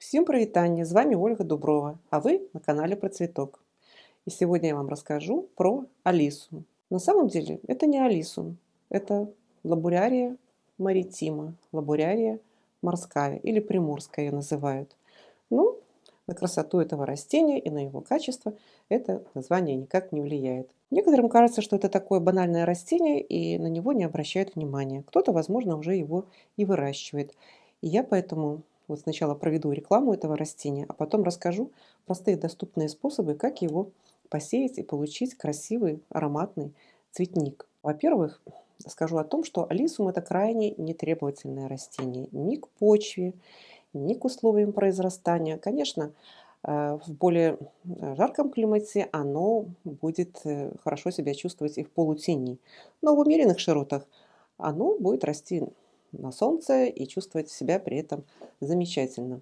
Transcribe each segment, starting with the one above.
Всем привітання! З вами Ольга Дуброва, а вы на канале про цветок. И сегодня я вам расскажу про Алису. На самом деле это не Алису, это лабурярия маритима, лабурярия морская или приморская ее называют. Ну, на красоту этого растения и на его качество это название никак не влияет. Некоторым кажется, что это такое банальное растение и на него не обращают внимания. Кто-то, возможно, уже его и выращивает. И я поэтому вот сначала проведу рекламу этого растения, а потом расскажу простые доступные способы, как его посеять и получить красивый ароматный цветник. Во-первых, скажу о том, что алисум это крайне нетребовательное растение ни к почве, ни к условиям произрастания. Конечно, э, в более жарком климате оно будет э, хорошо себя чувствовать и в полутени. Но в умеренных широтах оно будет расти на солнце и чувствовать себя при этом замечательно.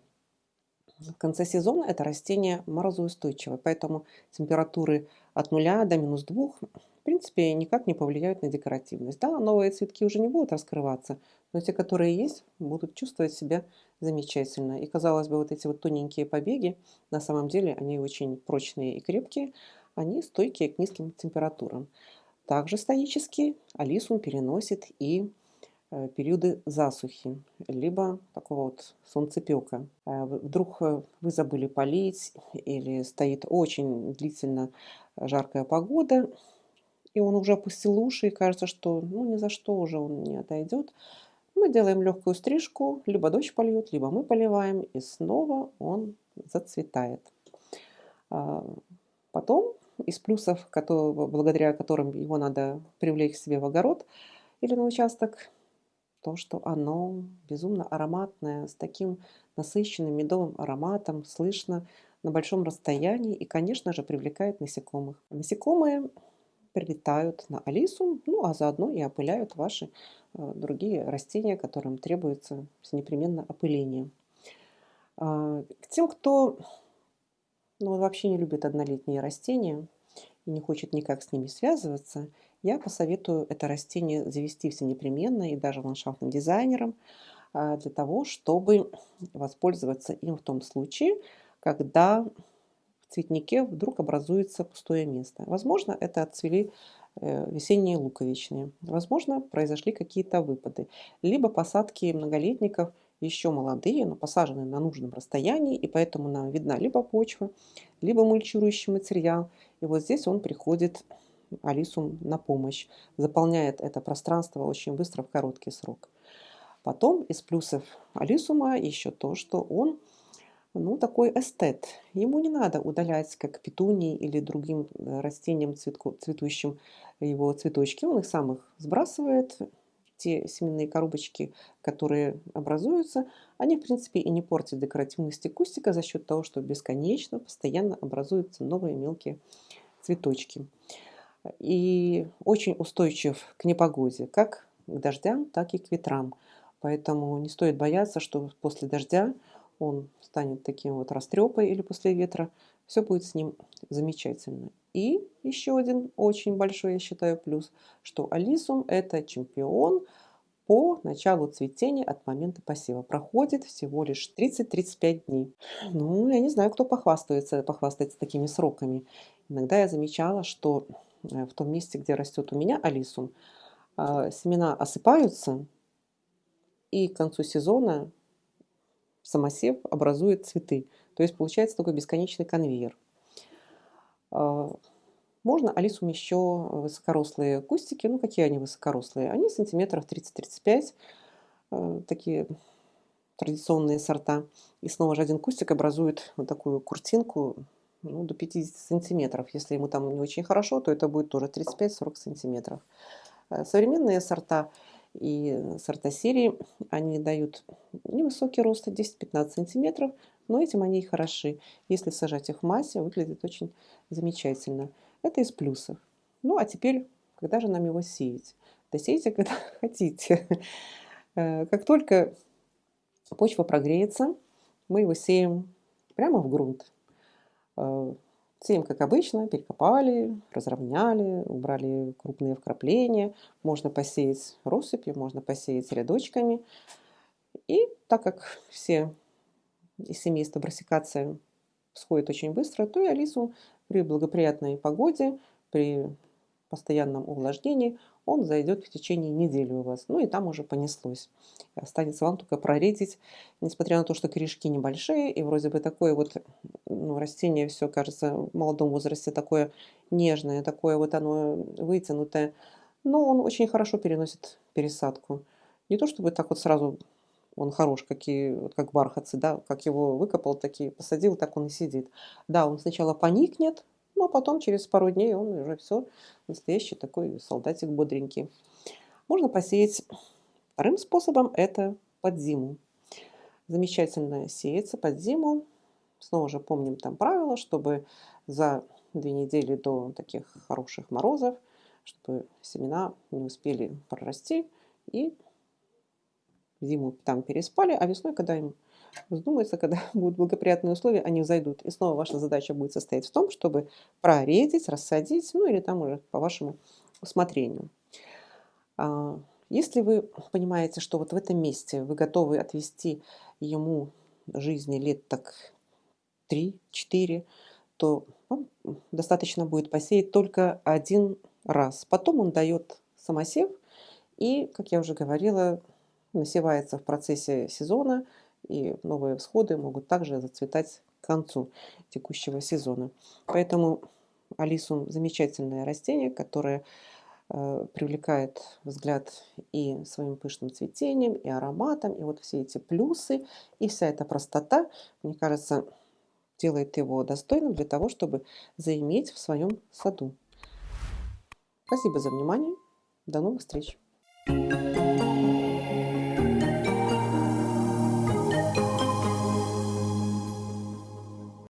В конце сезона это растение морозоустойчивое, поэтому температуры от 0 до минус 2 в принципе никак не повлияют на декоративность. Да, новые цветки уже не будут раскрываться, но те, которые есть, будут чувствовать себя замечательно. И казалось бы, вот эти вот тоненькие побеги, на самом деле они очень прочные и крепкие, они стойкие к низким температурам. Также стоически алисум переносит и периоды засухи, либо такого вот солнцепека. А вдруг э, вы забыли полить или стоит очень длительно жаркая погода, и он уже опустил уши, и кажется, что ну, ни за что уже он не отойдет. Мы делаем легкую стрижку, либо дождь польет, либо мы поливаем, и снова он зацветает. Потом из плюсов, благодаря которым его надо привлечь к себе в огород или на участок, то, что оно безумно ароматное, с таким насыщенным медовым ароматом, слышно на большом расстоянии и, конечно же, привлекает насекомых. Насекомые прилетают на Алису, ну а заодно и опыляют ваши э, другие растения, которым требуется непременно опыление. Э, к тем, кто ну, вообще не любит однолетние растения и не хочет никак с ними связываться, я посоветую это растение завести все непременно и даже ландшафтным дизайнером а, для того, чтобы воспользоваться им в том случае, когда в цветнике вдруг образуется пустое место. Возможно, это отцвели э, весенние луковичные. Возможно, произошли какие-то выпады. Либо посадки многолетников еще молодые, но посажены на нужном расстоянии, и поэтому нам видна либо почва, либо мульчирующий материал. И вот здесь он приходит Алису на помощь, заполняет это пространство очень быстро в короткий срок. Потом из плюсов Алисума еще то, что он ну, такой эстет. Ему не надо удалять, как петунии или другим э, растениям цветку, цветущим его цветочки. Он их сам их сбрасывает. Те семенные коробочки, которые образуются, они, в принципе, и не портят декоративности кустика за счет того, что бесконечно, постоянно образуются новые мелкие цветочки и очень устойчив к непогоде, как к дождям, так и к ветрам. Поэтому не стоит бояться, что после дождя он станет таким вот растрепой или после ветра. Все будет с ним замечательно. И еще один очень большой, я считаю, плюс, что алисум это чемпион по началу цветения от момента посева. Проходит всего лишь 30-35 дней. Ну, я не знаю, кто похвастается, похвастается такими сроками. Иногда я замечала, что в том месте, где растет у меня алисум, а, семена осыпаются, и к концу сезона самосев образует цветы. То есть получается такой бесконечный конвейер. А, можно алисум еще высокорослые кустики. Ну, какие они высокорослые? Они сантиметров 30-35. Э, такие традиционные сорта. И снова же один кустик образует вот такую куртинку ну, до 50 сантиметров. Если ему там не очень хорошо, то это будет тоже 35-40 сантиметров. Э, современные сорта и сорта серии, они дают невысокий рост, 10-15 сантиметров, но этим они и хороши. Если сажать их в массе, выглядит очень замечательно. Это из плюсов. Ну, а теперь, когда же нам его сеять? Да сейте, когда хотите. Э, как только почва прогреется, мы его сеем прямо в грунт. Э, сеем, как обычно, перекопали, разровняли, убрали крупные вкрапления. Можно посеять россыпью, можно посеять рядочками. И так как все из семейства Брасикация всходит очень быстро, то и Алису при благоприятной погоде, при постоянном увлажнении он зайдет в течение недели у вас. Ну и там уже понеслось. Останется вам только проредить, несмотря на то, что корешки небольшие, и вроде бы такое вот ну, растение все кажется в молодом возрасте такое нежное, такое вот оно вытянутое. Но он очень хорошо переносит пересадку. Не то чтобы так вот сразу он хорош, какие, вот как бархатцы, да, как его выкопал, такие посадил, так он и сидит. Да, он сначала поникнет, но потом через пару дней он уже все настоящий такой солдатик бодренький. Можно посеять вторым способом, это под зиму. Замечательно сеется под зиму. Снова же помним там правило, чтобы за две недели до таких хороших морозов, чтобы семена не успели прорасти и зиму там переспали, а весной, когда им вздумается, когда будут благоприятные условия, они взойдут. И снова ваша задача будет состоять в том, чтобы проредить, рассадить, ну или там уже по вашему усмотрению. А, если вы понимаете, что вот в этом месте вы готовы отвести ему жизни лет так 3-4, то вам достаточно будет посеять только один раз. Потом он дает самосев, и, как я уже говорила, насевается в процессе сезона, и новые всходы могут также зацветать к концу текущего сезона. Поэтому алисум замечательное растение, которое э, привлекает взгляд и своим пышным цветением, и ароматом, и вот все эти плюсы, и вся эта простота, мне кажется, делает его достойным для того, чтобы заиметь в своем саду. Спасибо за внимание. До новых встреч! Thank you.